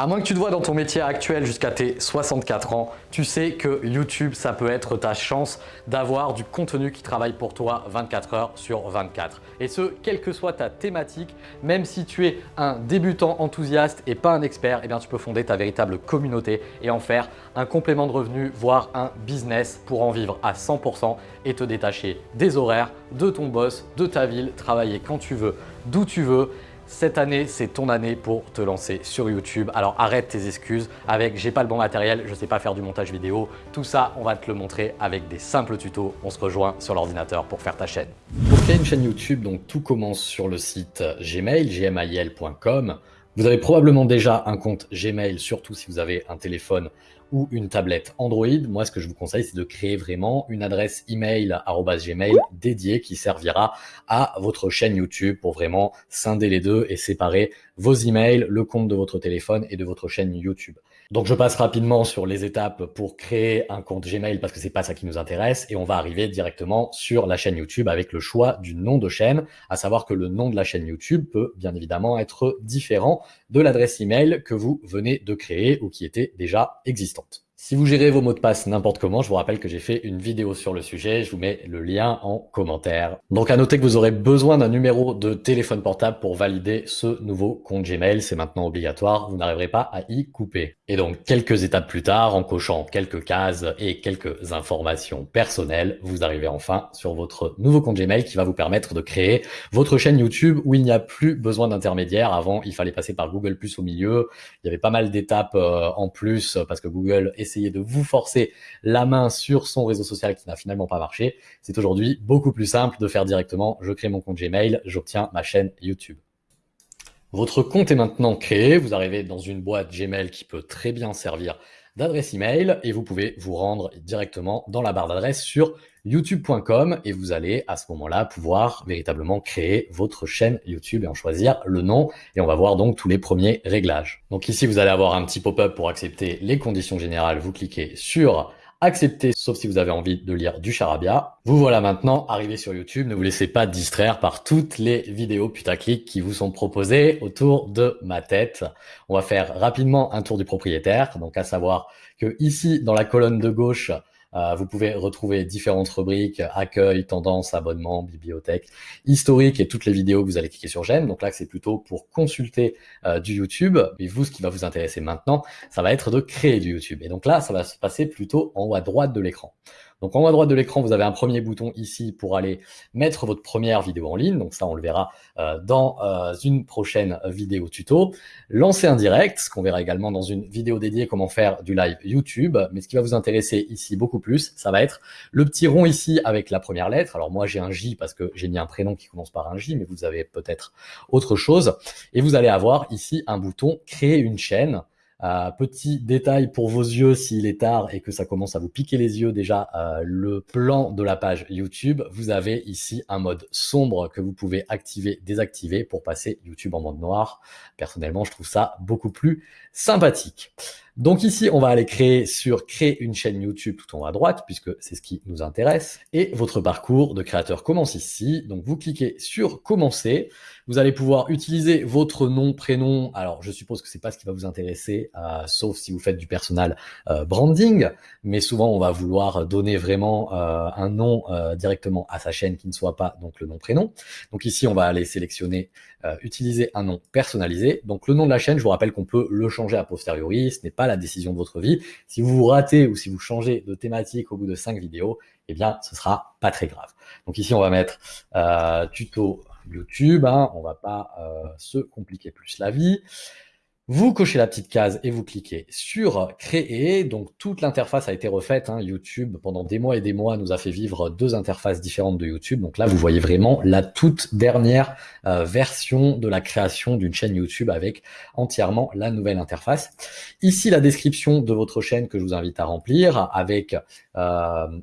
À moins que tu te vois dans ton métier actuel jusqu'à tes 64 ans, tu sais que YouTube, ça peut être ta chance d'avoir du contenu qui travaille pour toi 24 heures sur 24. Et ce, quelle que soit ta thématique, même si tu es un débutant enthousiaste et pas un expert, eh bien tu peux fonder ta véritable communauté et en faire un complément de revenu, voire un business pour en vivre à 100% et te détacher des horaires, de ton boss, de ta ville, travailler quand tu veux, d'où tu veux cette année, c'est ton année pour te lancer sur YouTube. Alors arrête tes excuses avec « j'ai pas le bon matériel, je sais pas faire du montage vidéo ». Tout ça, on va te le montrer avec des simples tutos. On se rejoint sur l'ordinateur pour faire ta chaîne. Pour créer une chaîne YouTube, tout commence sur le site gmail, gmail.com. Vous avez probablement déjà un compte Gmail, surtout si vous avez un téléphone ou une tablette Android, moi ce que je vous conseille c'est de créer vraiment une adresse email @gmail dédiée qui servira à votre chaîne YouTube pour vraiment scinder les deux et séparer vos emails, le compte de votre téléphone et de votre chaîne YouTube. Donc je passe rapidement sur les étapes pour créer un compte Gmail parce que c'est pas ça qui nous intéresse et on va arriver directement sur la chaîne YouTube avec le choix du nom de chaîne, à savoir que le nom de la chaîne YouTube peut bien évidemment être différent de l'adresse email que vous venez de créer ou qui était déjà existante. Si vous gérez vos mots de passe n'importe comment, je vous rappelle que j'ai fait une vidéo sur le sujet, je vous mets le lien en commentaire. Donc à noter que vous aurez besoin d'un numéro de téléphone portable pour valider ce nouveau compte Gmail, c'est maintenant obligatoire, vous n'arriverez pas à y couper. Et donc quelques étapes plus tard, en cochant quelques cases et quelques informations personnelles, vous arrivez enfin sur votre nouveau compte Gmail qui va vous permettre de créer votre chaîne YouTube où il n'y a plus besoin d'intermédiaire. Avant, il fallait passer par Google Plus au milieu, il y avait pas mal d'étapes euh, en plus parce que Google est essayer de vous forcer la main sur son réseau social qui n'a finalement pas marché, c'est aujourd'hui beaucoup plus simple de faire directement, je crée mon compte Gmail, j'obtiens ma chaîne YouTube. Votre compte est maintenant créé, vous arrivez dans une boîte Gmail qui peut très bien servir d'adresse email et vous pouvez vous rendre directement dans la barre d'adresse sur youtube.com et vous allez à ce moment-là pouvoir véritablement créer votre chaîne YouTube et en choisir le nom et on va voir donc tous les premiers réglages. Donc ici vous allez avoir un petit pop-up pour accepter les conditions générales, vous cliquez sur accepter sauf si vous avez envie de lire du charabia. Vous voilà maintenant arrivé sur YouTube, ne vous laissez pas distraire par toutes les vidéos putaclic qui vous sont proposées autour de ma tête. On va faire rapidement un tour du propriétaire, donc à savoir que ici dans la colonne de gauche, euh, vous pouvez retrouver différentes rubriques, accueil, tendance, abonnement, bibliothèque, historique et toutes les vidéos vous allez cliquer sur j'aime. Donc là, c'est plutôt pour consulter euh, du YouTube. Et vous, ce qui va vous intéresser maintenant, ça va être de créer du YouTube. Et donc là, ça va se passer plutôt en haut à droite de l'écran. Donc en haut à droite de l'écran, vous avez un premier bouton ici pour aller mettre votre première vidéo en ligne. Donc ça, on le verra euh, dans euh, une prochaine vidéo tuto. Lancer un direct, ce qu'on verra également dans une vidéo dédiée comment faire du live YouTube. Mais ce qui va vous intéresser ici beaucoup plus, ça va être le petit rond ici avec la première lettre. Alors moi, j'ai un J parce que j'ai mis un prénom qui commence par un J, mais vous avez peut-être autre chose. Et vous allez avoir ici un bouton créer une chaîne. Euh, petit détail pour vos yeux s'il est tard et que ça commence à vous piquer les yeux déjà, euh, le plan de la page YouTube, vous avez ici un mode sombre que vous pouvez activer, désactiver pour passer YouTube en mode noir. Personnellement, je trouve ça beaucoup plus sympathique. Donc ici, on va aller créer sur créer une chaîne YouTube tout en haut à droite, puisque c'est ce qui nous intéresse. Et votre parcours de créateur commence ici. Donc vous cliquez sur commencer. Vous allez pouvoir utiliser votre nom, prénom. Alors je suppose que c'est pas ce qui va vous intéresser, euh, sauf si vous faites du personal euh, branding. Mais souvent, on va vouloir donner vraiment euh, un nom directement à sa chaîne qui ne soit pas donc le nom, prénom. Donc ici, on va aller sélectionner utiliser un nom personnalisé. Donc le nom de la chaîne, je vous rappelle qu'on peut le changer a posteriori. Ce n'est pas la décision de votre vie. Si vous vous ratez ou si vous changez de thématique au bout de cinq vidéos, eh bien, ce sera pas très grave. Donc ici, on va mettre euh, tuto YouTube. Hein, on va pas euh, se compliquer plus la vie. Vous cochez la petite case et vous cliquez sur créer. Donc toute l'interface a été refaite. Hein. YouTube, pendant des mois et des mois, nous a fait vivre deux interfaces différentes de YouTube. Donc là, vous voyez vraiment la toute dernière euh, version de la création d'une chaîne YouTube avec entièrement la nouvelle interface. Ici, la description de votre chaîne que je vous invite à remplir avec euh,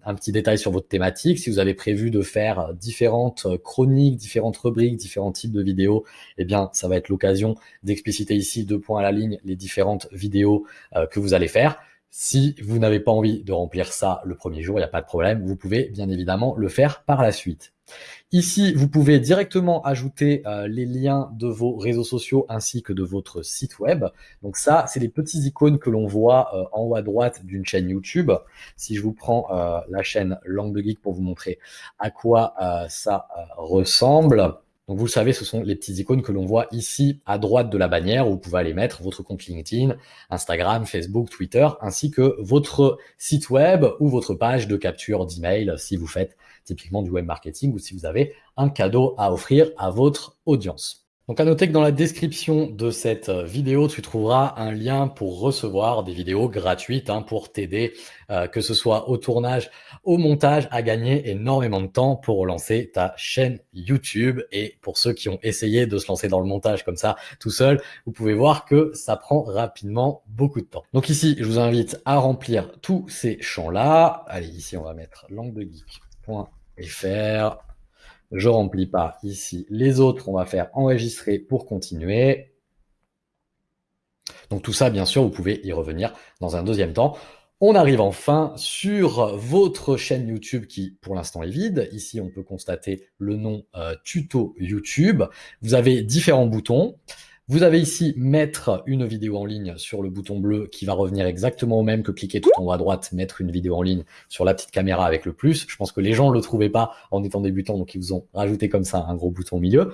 un petit détail sur votre thématique. Si vous avez prévu de faire différentes chroniques, différentes rubriques, différents types de vidéos, eh bien, ça va être l'occasion d'expliciter ici deux points à la ligne les différentes vidéos euh, que vous allez faire. Si vous n'avez pas envie de remplir ça le premier jour, il n'y a pas de problème, vous pouvez bien évidemment le faire par la suite. Ici, vous pouvez directement ajouter euh, les liens de vos réseaux sociaux ainsi que de votre site web. Donc ça, c'est les petits icônes que l'on voit euh, en haut à droite d'une chaîne YouTube. Si je vous prends la chaîne Langue de Geek pour vous montrer à quoi ça ressemble. Donc vous le savez, ce sont les petites icônes que l'on voit ici à droite de la bannière où vous pouvez aller mettre votre compte LinkedIn, Instagram, Facebook, Twitter, ainsi que votre site web ou votre page de capture d'email si vous faites typiquement du web marketing ou si vous avez un cadeau à offrir à votre audience. Donc à noter que dans la description de cette euh, vidéo, tu trouveras un lien pour recevoir des vidéos gratuites hein, pour t'aider, euh, que ce soit au tournage, au montage, à gagner énormément de temps pour lancer ta chaîne YouTube. Et pour ceux qui ont essayé de se lancer dans le montage comme ça tout seul, vous pouvez voir que ça prend rapidement beaucoup de temps. Donc ici, je vous invite à remplir tous ces champs-là. Allez, ici, on va mettre langue. Je remplis pas ici. Les autres, on va faire enregistrer pour continuer. Donc tout ça, bien sûr, vous pouvez y revenir dans un deuxième temps. On arrive enfin sur votre chaîne YouTube qui, pour l'instant, est vide. Ici, on peut constater le nom euh, tuto YouTube. Vous avez différents boutons. Vous avez ici mettre une vidéo en ligne sur le bouton bleu qui va revenir exactement au même que cliquer tout en haut à droite, mettre une vidéo en ligne sur la petite caméra avec le plus. Je pense que les gens ne le trouvaient pas en étant débutants, donc ils vous ont rajouté comme ça un gros bouton au milieu.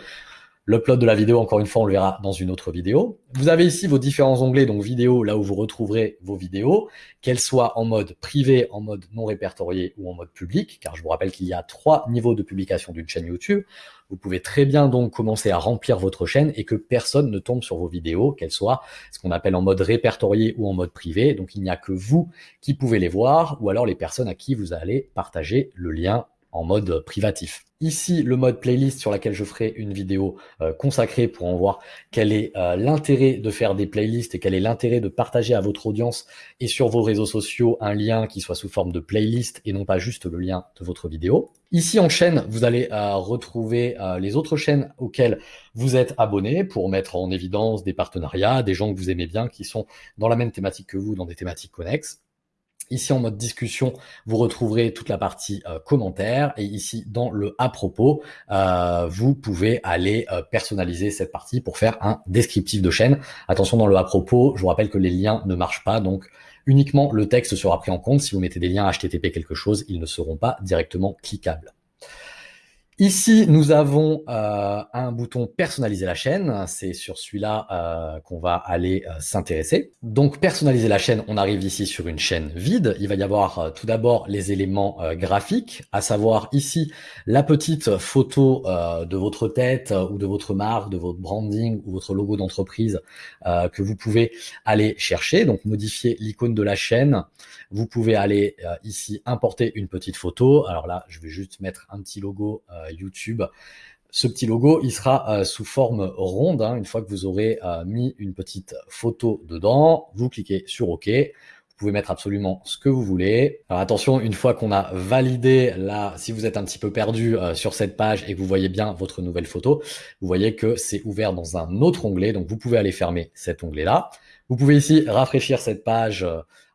L'upload de la vidéo, encore une fois, on le verra dans une autre vidéo. Vous avez ici vos différents onglets, donc vidéo, là où vous retrouverez vos vidéos, qu'elles soient en mode privé, en mode non répertorié ou en mode public, car je vous rappelle qu'il y a trois niveaux de publication d'une chaîne YouTube. Vous pouvez très bien donc commencer à remplir votre chaîne et que personne ne tombe sur vos vidéos, qu'elles soient ce qu'on appelle en mode répertorié ou en mode privé. Donc il n'y a que vous qui pouvez les voir ou alors les personnes à qui vous allez partager le lien en mode privatif. Ici, le mode playlist sur laquelle je ferai une vidéo euh, consacrée pour en voir quel est euh, l'intérêt de faire des playlists et quel est l'intérêt de partager à votre audience et sur vos réseaux sociaux un lien qui soit sous forme de playlist et non pas juste le lien de votre vidéo. Ici en chaîne, vous allez euh, retrouver les autres chaînes auxquelles vous êtes abonné pour mettre en évidence des partenariats, des gens que vous aimez bien qui sont dans la même thématique que vous, dans des thématiques connexes. Ici en mode discussion, vous retrouverez toute la partie euh, commentaires et ici dans le à propos, euh, vous pouvez aller euh, personnaliser cette partie pour faire un descriptif de chaîne. Attention dans le à propos, je vous rappelle que les liens ne marchent pas, donc uniquement le texte sera pris en compte. Si vous mettez des liens HTTP quelque chose, ils ne seront pas directement cliquables. Ici, nous avons euh, un bouton personnaliser la chaîne. C'est sur celui-là euh, qu'on va aller euh, s'intéresser. Donc, personnaliser la chaîne, on arrive ici sur une chaîne vide. Il va y avoir tout d'abord les éléments graphiques, à savoir ici la petite photo de votre tête ou de votre marque, de votre branding ou votre logo d'entreprise que vous pouvez aller chercher. Donc, modifier l'icône de la chaîne. Vous pouvez aller ici importer une petite photo. Alors là, je vais juste mettre un petit logo YouTube. Ce petit logo, il sera euh, sous forme ronde. Hein. une fois que vous aurez euh, mis une petite photo dedans, vous cliquez sur OK. Vous pouvez mettre absolument ce que vous voulez. Alors attention, une fois qu'on a validé là, si vous êtes un petit peu perdu euh, sur cette page et que vous voyez bien votre nouvelle photo, vous voyez que c'est ouvert dans un autre onglet. Donc vous pouvez aller fermer cet onglet-là. Vous pouvez ici rafraîchir cette page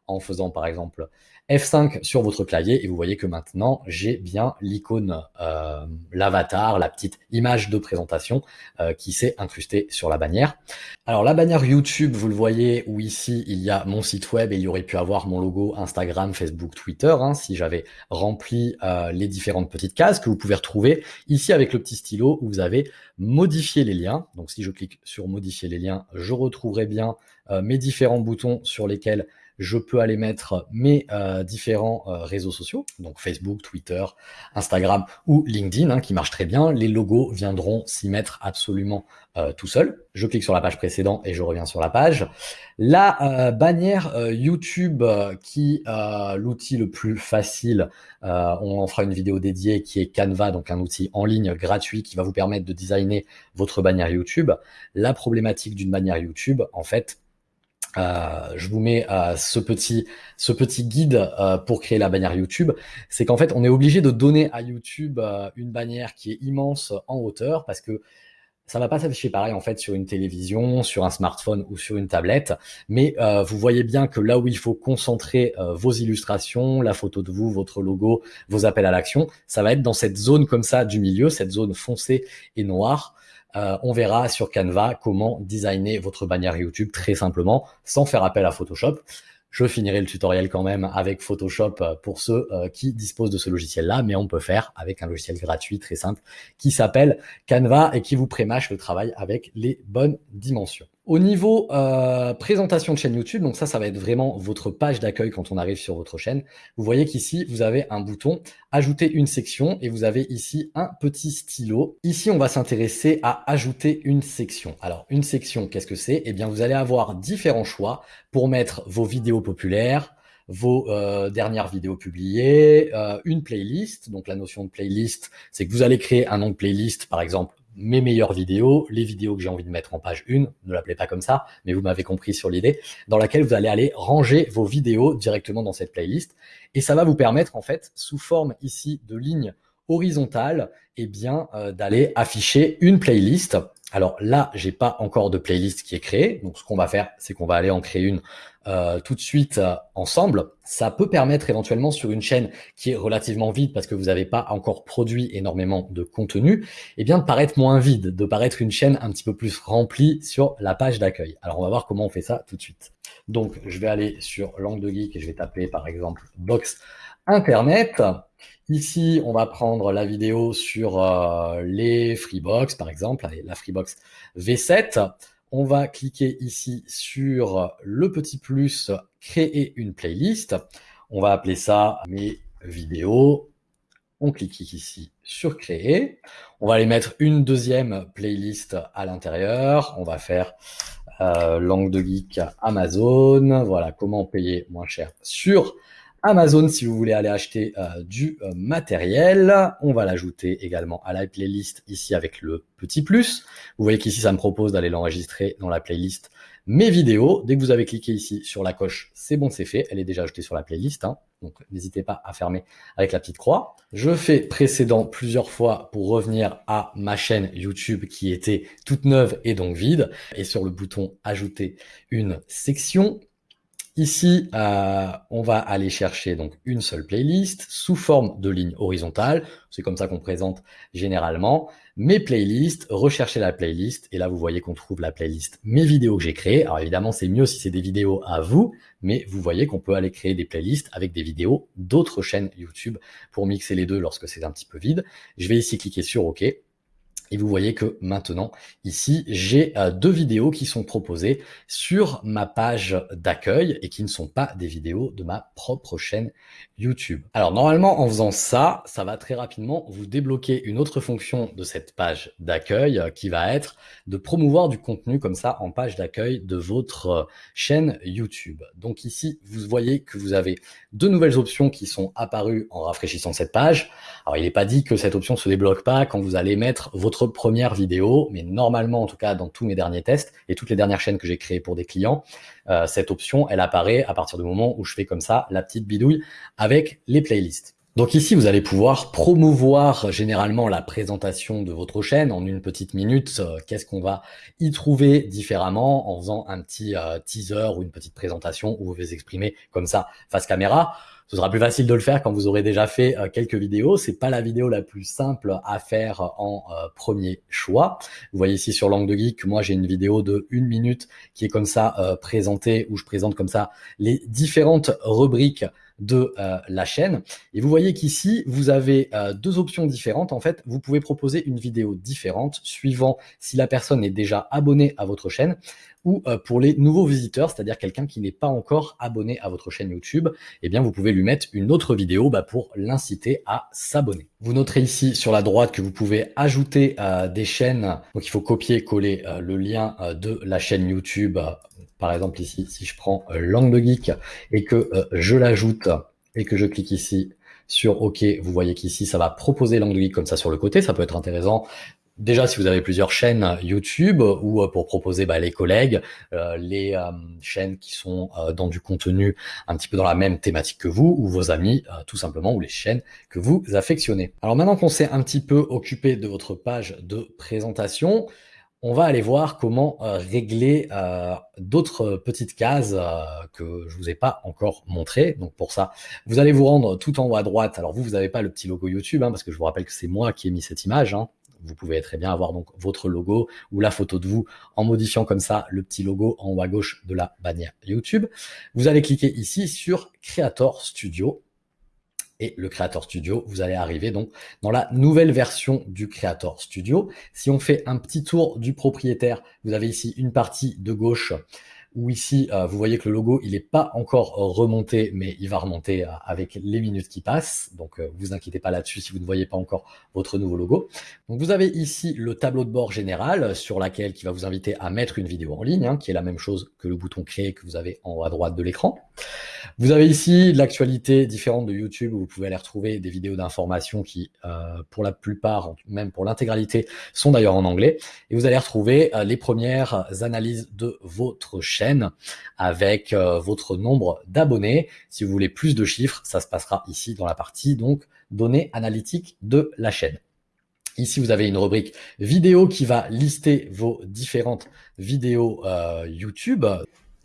en faisant par exemple F5 sur votre clavier et vous voyez que maintenant j'ai bien l'icône, euh, l'avatar, la petite image de présentation euh, qui s'est incrustée sur la bannière. Alors la bannière YouTube, vous le voyez, où ici il y a mon site web et il y aurait pu avoir mon logo Instagram, Facebook, Twitter, hein, si j'avais rempli euh, les différentes petites cases que vous pouvez retrouver ici avec le petit stylo où vous avez modifié les liens. Donc si je clique sur modifier les liens, je retrouverai bien mes différents boutons sur lesquels je peux aller mettre mes euh, différents euh, réseaux sociaux, donc Facebook, Twitter, Instagram ou LinkedIn, hein, qui marchent très bien. Les logos viendront s'y mettre absolument euh, tout seul. Je clique sur la page précédente et je reviens sur la page. La bannière YouTube, qui l'outil le plus facile, on en fera une vidéo dédiée, qui est Canva, donc un outil en ligne gratuit qui va vous permettre de designer votre bannière YouTube. La problématique d'une bannière YouTube, en fait, euh, je vous mets euh, ce petit guide euh, pour créer la bannière YouTube. C'est qu'en fait, on est obligé de donner à YouTube une bannière qui est immense en hauteur parce que ça va pas s'afficher pareil en fait sur une télévision, sur un smartphone ou sur une tablette, mais euh, vous voyez bien que là où il faut concentrer euh, vos illustrations, la photo de vous, votre logo, vos appels à l'action, ça va être dans cette zone comme ça du milieu, cette zone foncée et noire. Euh, on verra sur Canva comment designer votre bannière YouTube très simplement, sans faire appel à Photoshop. Je finirai le tutoriel quand même avec Photoshop euh, pour ceux euh, qui disposent de ce logiciel-là, mais on peut faire avec un logiciel gratuit très simple qui s'appelle Canva et qui vous prémâche le travail avec les bonnes dimensions. Au niveau euh, présentation de chaîne YouTube, donc ça, ça va être vraiment votre page d'accueil quand on arrive sur votre chaîne. Vous voyez qu'ici, vous avez un bouton « Ajouter une section » et vous avez ici un petit stylo. Ici, on va s'intéresser à ajouter une section. Alors, une section, qu'est-ce que c'est? Eh bien, vous allez avoir différents choix pour mettre vos vidéos populaires, vos euh, dernières vidéos publiées, euh, une playlist. Donc la notion de playlist, c'est que vous allez créer un nom de playlist, par exemple mes meilleures vidéos, les vidéos que j'ai envie de mettre en page 1, ne l'appelez pas comme ça, mais vous m'avez compris sur l'idée, dans laquelle vous allez aller ranger vos vidéos directement dans cette playlist. Et ça va vous permettre, en fait, sous forme ici de ligne horizontale, eh bien, euh, d'aller afficher une playlist. Alors là, j'ai pas encore de playlist qui est créée. Donc, ce qu'on va faire, c'est qu'on va aller en créer une euh, tout de suite euh, ensemble. Ça peut permettre éventuellement sur une chaîne qui est relativement vide parce que vous n'avez pas encore produit énormément de contenu, eh bien de paraître moins vide, de paraître une chaîne un petit peu plus remplie sur la page d'accueil. Alors on va voir comment on fait ça tout de suite. Donc je vais aller sur l'angle de geek et je vais taper par exemple box internet. Ici, on va prendre la vidéo sur euh, les Freebox, par exemple, la Freebox V7 on va cliquer ici sur le petit plus créer une playlist. On va appeler ça mes vidéos. On clique ici sur créer. On va aller mettre une deuxième playlist à l'intérieur. On va faire euh, langue de geek Amazon. Voilà comment payer moins cher sur Amazon si vous voulez aller acheter euh, du euh, matériel. On va l'ajouter également à la playlist ici avec le petit plus. Vous voyez qu'ici, ça me propose d'aller l'enregistrer dans la playlist mes vidéos. Dès que vous avez cliqué ici sur la coche, c'est bon, c'est fait. Elle est déjà ajoutée sur la playlist. Hein. Donc, n'hésitez pas à fermer avec la petite croix. Je fais précédent plusieurs fois pour revenir à ma chaîne YouTube qui était toute neuve et donc vide. Et sur le bouton ajouter une section, Ici, euh, on va aller chercher donc une seule playlist sous forme de ligne horizontale. C'est comme ça qu'on présente généralement mes playlists, rechercher la playlist. Et là, vous voyez qu'on trouve la playlist mes vidéos que j'ai créées. Alors évidemment, c'est mieux si c'est des vidéos à vous, mais vous voyez qu'on peut aller créer des playlists avec des vidéos d'autres chaînes YouTube pour mixer les deux lorsque c'est un petit peu vide. Je vais ici cliquer sur OK. Et vous voyez que maintenant, ici, j'ai euh, deux vidéos qui sont proposées sur ma page d'accueil et qui ne sont pas des vidéos de ma propre chaîne YouTube. Alors normalement, en faisant ça, ça va très rapidement vous débloquer une autre fonction de cette page d'accueil euh, qui va être de promouvoir du contenu comme ça en page d'accueil de votre euh, chaîne YouTube. Donc ici, vous voyez que vous avez deux nouvelles options qui sont apparues en rafraîchissant cette page. Alors il n'est pas dit que cette option se débloque pas quand vous allez mettre votre première vidéo, mais normalement, en tout cas dans tous mes derniers tests et toutes les dernières chaînes que j'ai créées pour des clients, euh, cette option, elle apparaît à partir du moment où je fais comme ça la petite bidouille avec les playlists. Donc ici, vous allez pouvoir promouvoir généralement la présentation de votre chaîne en une petite minute. Euh, qu'est-ce qu'on va y trouver différemment en faisant un petit euh, teaser ou une petite présentation où vous vous exprimer comme ça face caméra? Ce sera plus facile de le faire quand vous aurez déjà fait euh, quelques vidéos. C'est pas la vidéo la plus simple à faire en premier choix. Vous voyez ici sur l'angle de geek, moi j'ai une vidéo de une minute qui est comme ça présentée où je présente comme ça les différentes rubriques de la chaîne. Et vous voyez qu'ici, vous avez deux options différentes. En fait, vous pouvez proposer une vidéo différente suivant si la personne est déjà abonnée à votre chaîne ou euh, pour les nouveaux visiteurs, c'est-à-dire quelqu'un qui n'est pas encore abonné à votre chaîne YouTube, eh bien vous pouvez lui mettre une autre vidéo bah, pour l'inciter à s'abonner. Vous noterez ici sur la droite que vous pouvez ajouter euh, des chaînes, donc il faut copier-coller euh, le lien de la chaîne YouTube, par exemple ici, si je prends l'angle geek et que je l'ajoute et que je clique ici sur OK, vous voyez qu'ici, ça va proposer l'angle geek comme ça sur le côté. Ça peut être intéressant Déjà, si vous avez plusieurs chaînes YouTube ou euh, pour proposer bah, les collègues, euh, les euh, chaînes qui sont dans du contenu un petit peu dans la même thématique que vous ou vos amis, tout simplement, ou les chaînes que vous affectionnez. Alors maintenant qu'on s'est un petit peu occupé de votre page de présentation, on va aller voir comment euh, régler euh, d'autres petites cases euh, que je vous ai pas encore montré. Donc pour ça, vous allez vous rendre tout en haut à droite. Alors vous, vous n'avez pas le petit logo YouTube, hein, parce que je vous rappelle que c'est moi qui ai mis cette image. Hein. Vous pouvez très bien avoir donc votre logo ou la photo de vous en modifiant comme ça le petit logo en haut à gauche de la bannière YouTube. Vous allez cliquer ici sur Creator Studio et le Creator Studio, vous allez arriver donc dans la nouvelle version du Creator Studio. Si on fait un petit tour du propriétaire, vous avez ici une partie de gauche où ici, euh, vous voyez que le logo, il n'est pas encore remonté, mais il va remonter euh, avec les minutes qui passent. Donc, euh, vous inquiétez pas là-dessus si vous ne voyez pas encore votre nouveau logo. Donc, vous avez ici le tableau de bord général sur laquelle qui va vous inviter à mettre une vidéo en ligne, hein, qui est la même chose que le bouton créer que vous avez en haut à droite de l'écran. Vous avez ici l'actualité différente de YouTube où vous pouvez aller retrouver des vidéos d'information qui, pour la plupart, même pour l'intégralité, sont d'ailleurs en anglais. Et vous allez retrouver les premières analyses de votre chaîne avec euh, votre nombre d'abonnés. Si vous voulez plus de chiffres, ça se passera ici dans la partie donc données analytiques de la chaîne. Ici, vous avez une rubrique vidéo qui va lister vos différentes vidéos euh, YouTube.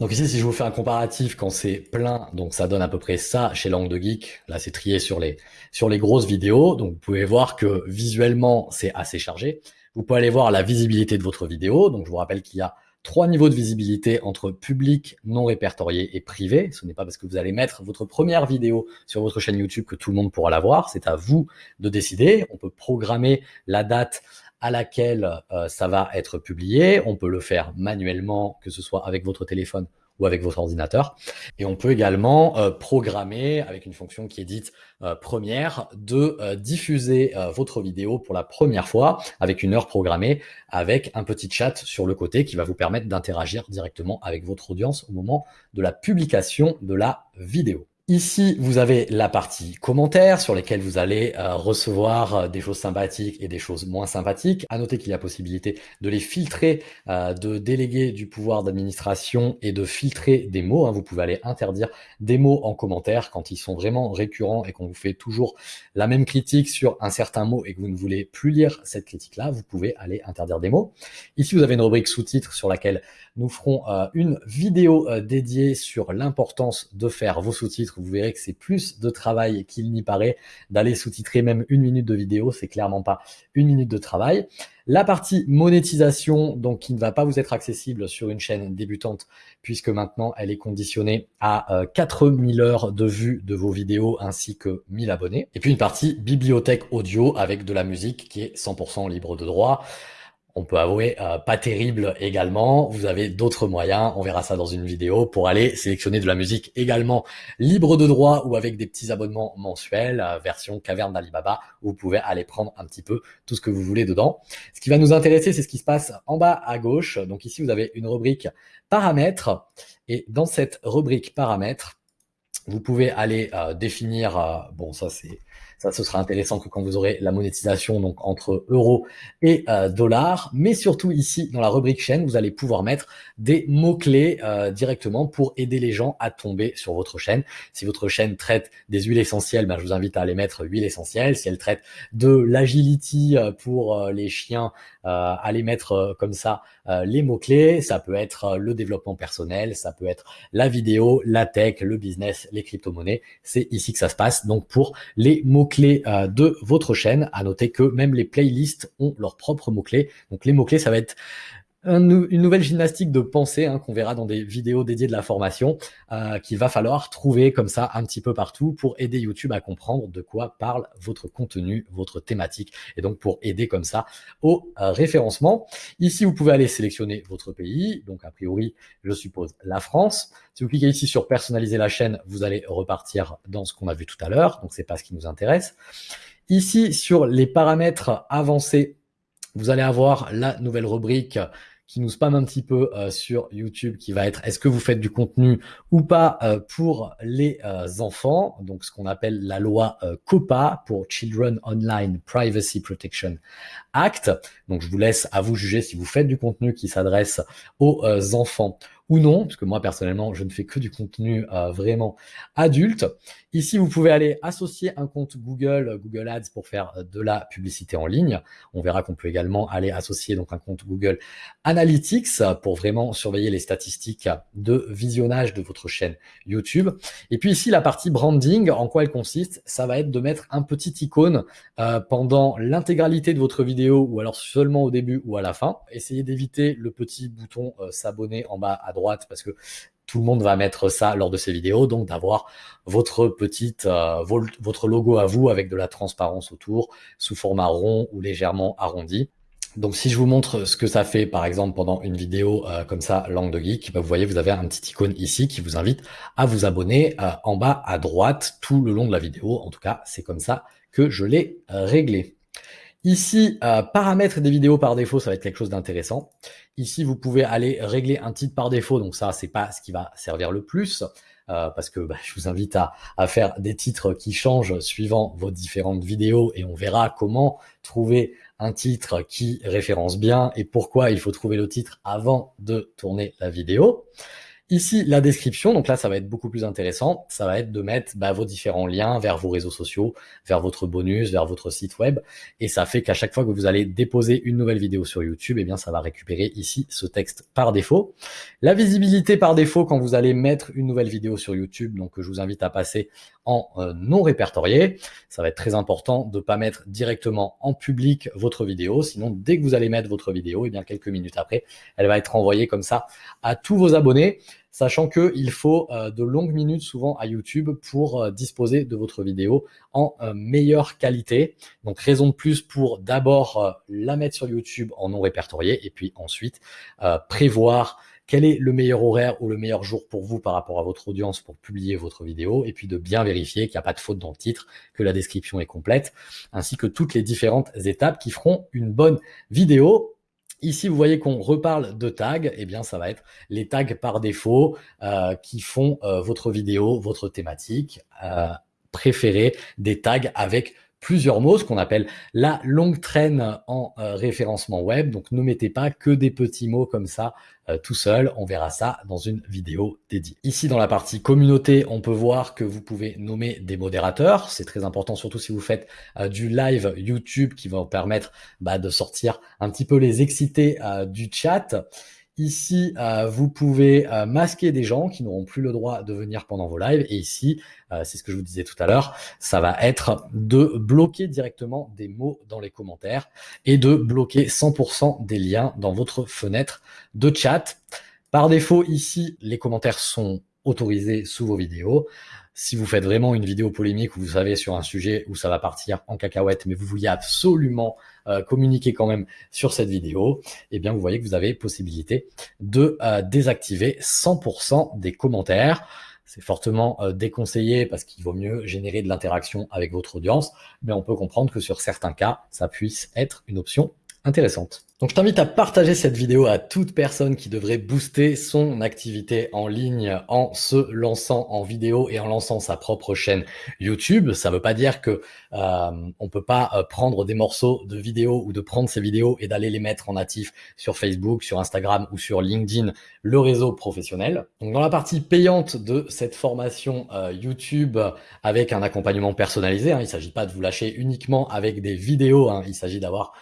Donc ici, si je vous fais un comparatif quand c'est plein, donc ça donne à peu près ça chez Langue de Geek. Là, c'est trié sur les, sur les grosses vidéos. Donc vous pouvez voir que visuellement, c'est assez chargé. Vous pouvez aller voir la visibilité de votre vidéo. Donc je vous rappelle qu'il y a trois niveaux de visibilité entre public, non répertorié et privé. Ce n'est pas parce que vous allez mettre votre première vidéo sur votre chaîne YouTube que tout le monde pourra la voir. C'est à vous de décider. On peut programmer la date à laquelle euh, ça va être publié. On peut le faire manuellement, que ce soit avec votre téléphone ou avec votre ordinateur. Et on peut également euh, programmer avec une fonction qui est dite euh, première de diffuser votre vidéo pour la première fois avec une heure programmée avec un petit chat sur le côté qui va vous permettre d'interagir directement avec votre audience au moment de la publication de la vidéo. Ici, vous avez la partie commentaires sur lesquels vous allez euh, recevoir euh, des choses sympathiques et des choses moins sympathiques. À noter qu'il y a possibilité de les filtrer, euh, de déléguer du pouvoir d'administration et de filtrer des mots. Hein. Vous pouvez aller interdire des mots en commentaire quand ils sont vraiment récurrents et qu'on vous fait toujours la même critique sur un certain mot et que vous ne voulez plus lire cette critique-là. Vous pouvez aller interdire des mots. Ici, vous avez une rubrique sous-titres sur laquelle nous ferons une vidéo dédiée sur l'importance de faire vos sous-titres vous verrez que c'est plus de travail qu'il n'y paraît d'aller sous-titrer même une minute de vidéo, c'est clairement pas une minute de travail. La partie monétisation, donc qui ne va pas vous être accessible sur une chaîne débutante, puisque maintenant elle est conditionnée à 4000 euh, heures de vue de vos vidéos ainsi que 1000 abonnés. Et puis une partie bibliothèque audio avec de la musique qui est 100% libre de droit on peut avouer, euh, pas terrible également. Vous avez d'autres moyens, on verra ça dans une vidéo, pour aller sélectionner de la musique également libre de droit ou avec des petits abonnements mensuels, euh, version caverne d'Alibaba, vous pouvez aller prendre un petit peu tout ce que vous voulez dedans. Ce qui va nous intéresser, c'est ce qui se passe en bas à gauche. Donc ici, vous avez une rubrique paramètres, et dans cette rubrique paramètres, vous pouvez aller euh, définir, bon ça c'est ça, ce sera intéressant que quand vous aurez la monétisation donc entre euros et euh, dollars. Mais surtout ici, dans la rubrique chaîne, vous allez pouvoir mettre des mots-clés euh, directement pour aider les gens à tomber sur votre chaîne. Si votre chaîne traite des huiles essentielles, ben, je vous invite à aller mettre huile essentielle. Si elle traite de l'agility euh, pour les chiens, allez mettre comme ça les mots-clés. Ça peut être le développement personnel, ça peut être la vidéo, la tech, le business, les crypto-monnaies. C'est ici que ça se passe. Donc pour les mots clés euh, de votre chaîne. À noter que même les playlists ont leurs propres mots-clés. Donc les mots-clés, ça va être une nouvelle gymnastique de pensée hein, qu'on verra dans des vidéos dédiées de la formation euh, qu'il va falloir trouver comme ça un petit peu partout pour aider YouTube à comprendre de quoi parle votre contenu, votre thématique et donc pour aider comme ça au euh, référencement. Ici, vous pouvez aller sélectionner votre pays, donc a priori, je suppose la France. Si vous cliquez ici sur personnaliser la chaîne, vous allez repartir dans ce qu'on a vu tout à l'heure, donc c'est pas ce qui nous intéresse. Ici, sur les paramètres avancés, vous allez avoir la nouvelle rubrique qui nous spam un petit peu euh, sur YouTube, qui va être est-ce que vous faites du contenu ou pas euh, pour les euh, enfants, donc ce qu'on appelle la loi COPA pour Children Online Privacy Protection Act. Donc je vous laisse à vous juger si vous faites du contenu qui s'adresse aux enfants ou non, parce que moi personnellement, je ne fais que du contenu euh, vraiment adulte. Ici, vous pouvez aller associer un compte Google, Google Ads pour faire de la publicité en ligne. On verra qu'on peut également aller associer donc un compte Google Analytics pour vraiment surveiller les statistiques de visionnage de votre chaîne YouTube. Et puis ici, la partie branding, en quoi elle consiste? Ça va être de mettre un petit icône euh, pendant l'intégralité de votre vidéo ou alors seulement au début ou à la fin. Essayez d'éviter le petit bouton euh, s'abonner en bas à droite parce que tout le monde va mettre ça lors de ses vidéos, donc d'avoir votre petite, euh, votre logo à vous avec de la transparence autour, sous format rond ou légèrement arrondi. Donc si je vous montre ce que ça fait par exemple pendant une vidéo euh, comme ça, langue de geek, bah, vous voyez vous avez un petit icône ici qui vous invite à vous abonner euh, en bas à droite tout le long de la vidéo. En tout cas c'est comme ça que je l'ai réglé. Ici, euh, paramètres des vidéos par défaut, ça va être quelque chose d'intéressant. Ici, vous pouvez aller régler un titre par défaut. Donc ça, c'est pas ce qui va servir le plus. Euh, parce que bah, je vous invite à, à, faire des titres qui changent suivant vos différentes vidéos et on verra comment trouver un titre qui référence bien et pourquoi il faut trouver le titre avant de tourner la vidéo. Ici, la description, donc là, ça va être beaucoup plus intéressant. Ça va être de mettre bah, vos différents liens vers vos réseaux sociaux, vers votre bonus, vers votre site web. Et ça fait qu'à chaque fois que vous allez déposer une nouvelle vidéo sur YouTube, eh bien, ça va récupérer ici ce texte par défaut. La visibilité par défaut quand vous allez mettre une nouvelle vidéo sur YouTube, donc je vous invite à passer en euh, non répertorié. Ça va être très important de ne pas mettre directement en public votre vidéo. Sinon, dès que vous allez mettre votre vidéo, et eh bien quelques minutes après, elle va être envoyée comme ça à tous vos abonnés sachant qu'il faut euh, de longues minutes souvent à YouTube pour euh, disposer de votre vidéo en meilleure qualité. Donc raison de plus pour d'abord la mettre sur YouTube en non répertorié et puis ensuite prévoir quel est le meilleur horaire ou le meilleur jour pour vous par rapport à votre audience pour publier votre vidéo et puis de bien vérifier qu'il n'y a pas de faute dans le titre, que la description est complète, ainsi que toutes les différentes étapes qui feront une bonne vidéo. Ici, vous voyez qu'on reparle de tags. Eh bien, ça va être les tags par défaut euh, qui font euh, votre vidéo, votre thématique euh, préférée, des tags avec plusieurs mots, ce qu'on appelle la longue traîne en euh, référencement web. Donc ne mettez pas que des petits mots comme ça euh, tout seul. On verra ça dans une vidéo dédiée. Ici dans la partie communauté, on peut voir que vous pouvez nommer des modérateurs. C'est très important, surtout si vous faites euh, du live YouTube qui va vous permettre bah, de sortir un petit peu les excités du chat. Ici, euh, vous pouvez euh, masquer des gens qui n'auront plus le droit de venir pendant vos lives. Et ici, euh, c'est ce que je vous disais tout à l'heure, ça va être de bloquer directement des mots dans les commentaires et de bloquer 100% des liens dans votre fenêtre de chat. Par défaut, ici, les commentaires sont autorisés sous vos vidéos. Si vous faites vraiment une vidéo polémique où vous savez sur un sujet où ça va partir en cacahuète, mais vous vouliez absolument euh, communiquer quand même sur cette vidéo, eh bien vous voyez que vous avez possibilité de euh, désactiver 100% des commentaires. C'est fortement euh, déconseillé parce qu'il vaut mieux générer de l'interaction avec votre audience, mais on peut comprendre que sur certains cas, ça puisse être une option intéressante. Donc je t'invite à partager cette vidéo à toute personne qui devrait booster son activité en ligne en se lançant en vidéo et en lançant sa propre chaîne YouTube. Ça ne veut pas dire que euh, on peut pas euh, prendre des morceaux de vidéos ou de prendre ces vidéos et d'aller les mettre en natif sur Facebook, sur Instagram ou sur LinkedIn, le réseau professionnel. Donc dans la partie payante de cette formation euh, YouTube avec un accompagnement personnalisé, hein, il ne s'agit pas de vous lâcher uniquement avec des vidéos, hein, il s'agit d'avoir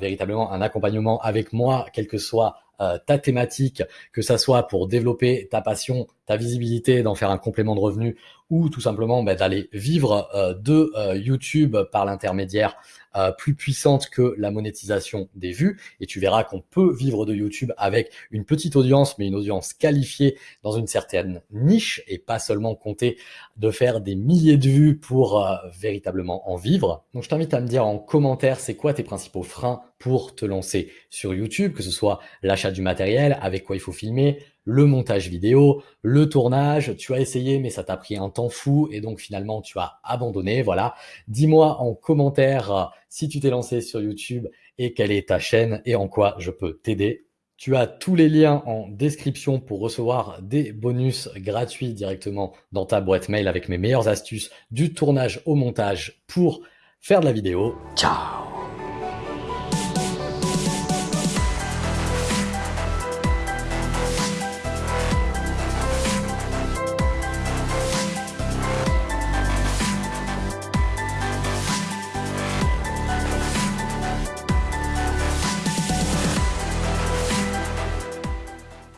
véritablement un accompagnement avec moi, quelle que soit euh, ta thématique, que ça soit pour développer ta passion, ta visibilité, d'en faire un complément de revenu ou tout simplement bah, d'aller vivre euh, de YouTube par l'intermédiaire euh, plus puissante que la monétisation des vues. Et tu verras qu'on peut vivre de YouTube avec une petite audience, mais une audience qualifiée dans une certaine niche et pas seulement compter de faire des milliers de vues pour euh, véritablement en vivre. Donc je t'invite à me dire en commentaire c'est quoi tes principaux freins pour te lancer sur YouTube, que ce soit l'achat du matériel, avec quoi il faut filmer, le montage vidéo, le tournage, tu as essayé mais ça t'a pris un temps fou et donc finalement tu as abandonné, voilà. Dis-moi en commentaire euh, si tu t'es lancé sur YouTube et quelle est ta chaîne et en quoi je peux t'aider. Tu as tous les liens en description pour recevoir des bonus gratuits directement dans ta boîte mail avec mes meilleures astuces du tournage au montage pour faire de la vidéo. Ciao